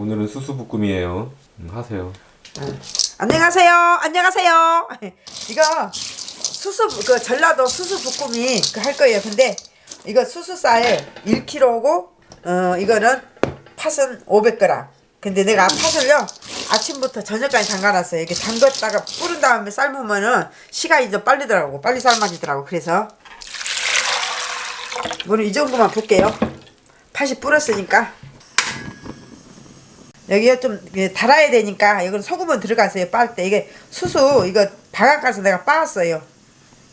오늘은 수수부꾸미에요. 음, 하세요. 안녕하세요. 안녕하세요. 이거 수수 그 전라도 수수 볶음이 그할 거예요. 근데 이거 수수쌀 1kg고 어 이거는 팥은 500g. 근데 내가 팥을요 아침부터 저녁까지 담가놨어요. 이렇게 담갔다가 뿌른 다음에 삶으면은 시간이 좀 빨리더라고. 빨리 삶아지더라고. 그래서 물은 이 정도만 붓게요. 팥이 불었으니까 여기가 좀 달아야 되니까 이건 소금은 들어갔어요. 빻을 때. 이게 수수 이거 바깥가서 내가 빻았어요.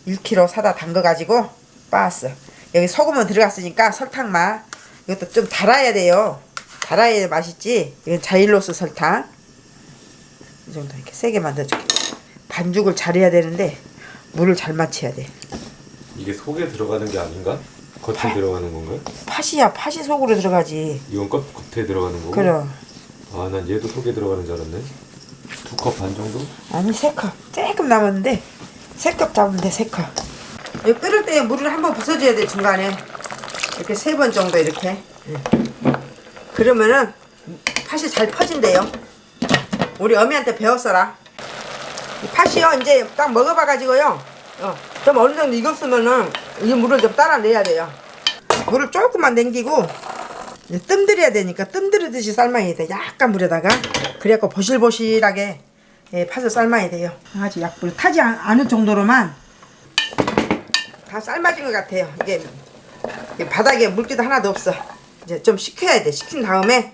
1kg 사다 담궈 가지고 빻았어 여기 소금은 들어갔으니까 설탕만. 이것도 좀 달아야 돼요. 달아야 맛있지? 이건 자일로스 설탕. 이 정도 이렇게 세게 만들어줄게. 반죽을 잘해야 되는데 물을 잘 맞춰야 돼. 이게 속에 들어가는 게 아닌가? 겉에 들어가는 건가요? 팥이야. 팥이 속으로 들어가지. 이건 겉, 겉에 들어가는 거고? 그럼 아, 난 얘도 속에 들어가는 줄 알았네. 두 컵 반 정도? 아니 세 컵. 조금 남았는데. 세 컵 잡으면 돼 세 컵. 이 끓을 때 물을 한번 부숴줘야 돼 중간에. 이렇게 세 번 정도 이렇게. 응. 그러면은 팥이 잘 퍼진대요. 우리 어미한테 배웠어라. 이 팥이요 이제 딱 먹어봐 가지고요. 어, 좀 어느 정도 익었으면은 이 물을 좀 따라 내야 돼요. 물을 조금만 남기고 뜸들여야 되니까 뜸들이듯이 삶아야 돼. 약간 물에다가. 그래갖고 보실보실하게 예, 팥을 삶아야 돼요. 아주 약불 타지 않- 않을 정도로만 다 삶아진 것 같아요. 이게, 바닥에 물기도 하나도 없어. 이제 좀 식혀야 돼. 식힌 다음에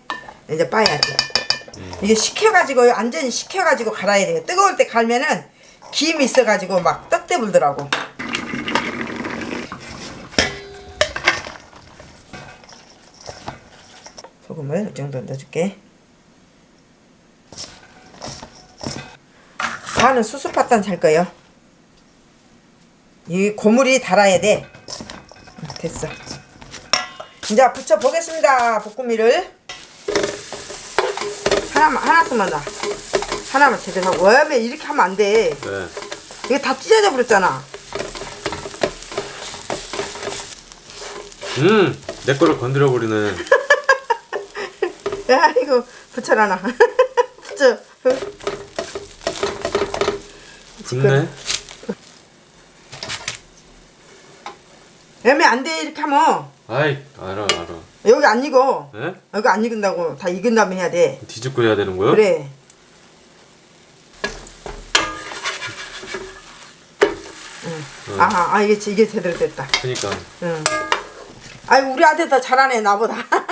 이제 빠야 돼. 이게 식혀가지고 완전히 식혀가지고 갈아야 돼요. 뜨거울 때 갈면은 김이 있어가지고 막 떡대 불더라고 소금을 이 정도 넣어줄게. 파는 수수팥단 살 거예요. 이 고물이 달아야 돼. 됐어. 이제 붙여 보겠습니다 볶음이를. 하나만 하나씩만 놔. 하나만 제대로 하고. 왜 이렇게 하면 안돼? 네. 이게 다 찢어져 버렸잖아. 음! 내 거를 건드려 버리네. 야 이거 붙여놔 붙여 붙네? 애매 안돼 이렇게 하면 아이, 알아, 알아. 여기 안 익어 네? 여기 안 익은다고 다 익은 다음에 해야 돼 뒤집고 해야 되는 거요? 그래 응. 아, 아 이게 이게 제대로 됐다 그니까. 응. 아이 우리 아들 더 잘하네 나보다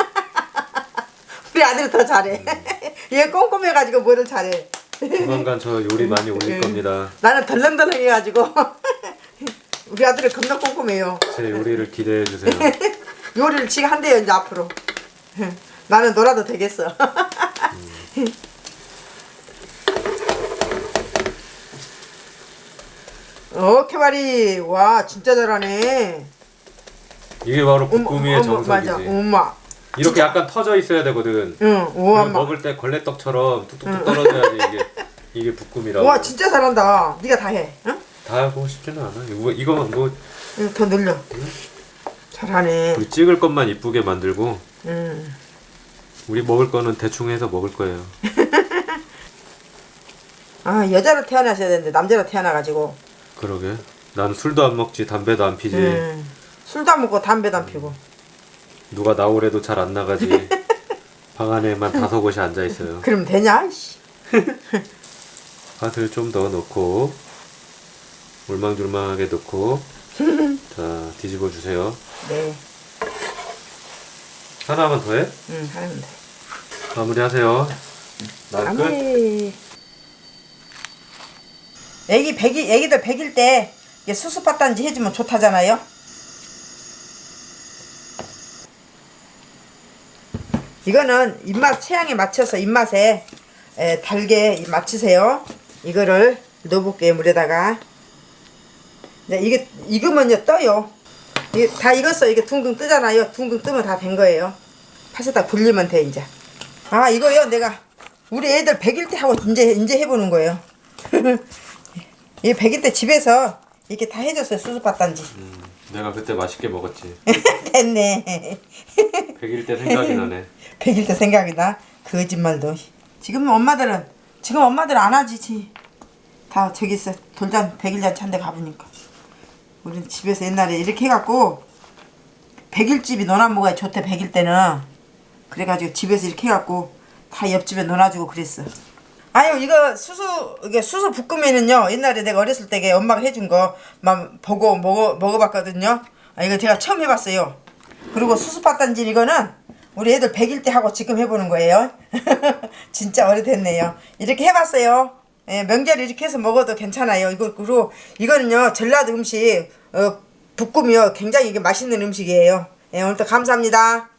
우리 아들이 더 잘해. 얘 꼼꼼해가지고 뭐를 잘해. 조만간 저 요리 많이 올릴 응. 겁니다. 나는 덜렁덜렁해가지고. 우리 아들이 겁나 꼼꼼해요. 제 요리를 기대해 주세요. 요리를 지가 한대요 이제 앞으로. 나는 놀아도 되겠어. 어 캐바리. 와 진짜 잘하네. 이게 바로 볶음이의 정석이지. 엄마 이렇게 약간 터져 있어야 되거든. 응 우와 먹을 때 걸레떡처럼 뚝뚝뚝 떨어져야지 이게 이게 볶음이라고. 와 진짜 잘한다 네가 다 해 응? 다 하고 싶지는 않아. 이거 이거만 뭐 응, 더 늘려 잘하네 우리 찍을 것만 이쁘게 만들고 응. 우리 먹을 거는 대충 해서 먹을 거예요. 아 여자로 태어나셔야 되는데 남자로 태어나가지고 그러게. 난 술도 안 먹지 담배도 안 피지. 응. 술도 안 먹고 담배도 안 피고 누가 나오래도 잘 안 나가지. 방 안에만 다섯 곳이 앉아 있어요. 그럼 되냐 씨. 팥을 좀 더 넣고 울망졸망하게 넣고 자 뒤집어 주세요. 네 하나만 더 해? 응, 하면 돼 마무리하세요. 난 끝. 애기 백이 애기들 백일 때 수수팥단지 해주면 좋다잖아요. 이거는 입맛 취향에 맞춰서 입맛에 에, 달게 맞추세요. 이거를 넣어볼게요 물에다가. 네, 이게 익으면요 떠요. 이게 다 익었어. 이게 둥둥 뜨잖아요. 둥둥 뜨면 다 된 거예요. 팥에다 굴리면 돼 이제. 아 이거요 내가 우리 애들 100일 때 하고 이제 이제 해보는 거예요. 이 100일 때 집에서 이렇게 다 해줬어요 수수팥단지. 음, 내가 그때 맛있게 먹었지. 됐네. 100일 때 생각이 나네. 100일 때 생각이 나. 거짓말도. 지금 엄마들은 지금 엄마들 안 하지. 지. 다 저기 있어 돌잔 백일잔치 한데 가보니까. 우리는 집에서 옛날에 이렇게 해갖고 백일집이 논아 먹어야 좋대 백일 때는. 그래가지고 집에서 이렇게 해갖고 다 옆집에 놀아주고 그랬어. 아유 이거 수수 이게 수수 볶음에는요 옛날에 내가 어렸을 때게 엄마가 해준 거 막 보고 먹어 먹어봤거든요. 아 이거 제가 처음 해봤어요. 그리고 수수 팥단질 이거는 우리 애들 100일 때 하고 지금 해보는 거예요. 진짜 오래됐네요. 이렇게 해봤어요. 예, 명절 이렇게 해서 먹어도 괜찮아요. 이거 그리고 이거는요 전라도 음식 어, 볶음이요 굉장히 이게 맛있는 음식이에요. 예, 오늘도 감사합니다.